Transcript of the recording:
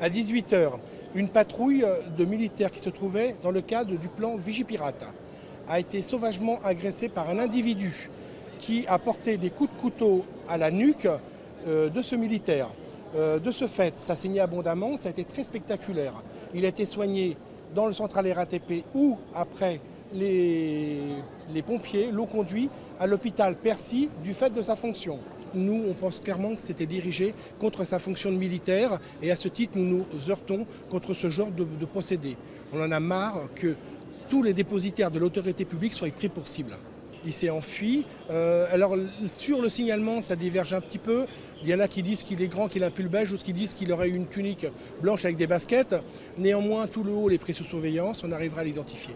À 18h, une patrouille de militaires qui se trouvait dans le cadre du plan Vigipirate a été sauvagement agressée par un individu qui a porté des coups de couteau à la nuque euh, de ce militaire. Euh, de ce fait, ça saignait abondamment, ça a été très spectaculaire. Il a été soigné dans le central RATP ou après les, les pompiers l'ont conduit à l'hôpital Percy du fait de sa fonction. Nous, on pense clairement que c'était dirigé contre sa fonction de militaire et à ce titre, nous nous heurtons contre ce genre de, procédé. On en a marre que tous les dépositaires de l'autorité publique soient pris pour cible. Il s'est enfui. Euh, alors sur le signalement, ça diverge un petit peu. Il y en a qui disent qu'il est grand, qu'il a un pull beige, ou qui disent qu'il aurait une tunique blanche avec des baskets. Néanmoins, tout le haut est pris sous surveillance, on arrivera à l'identifier.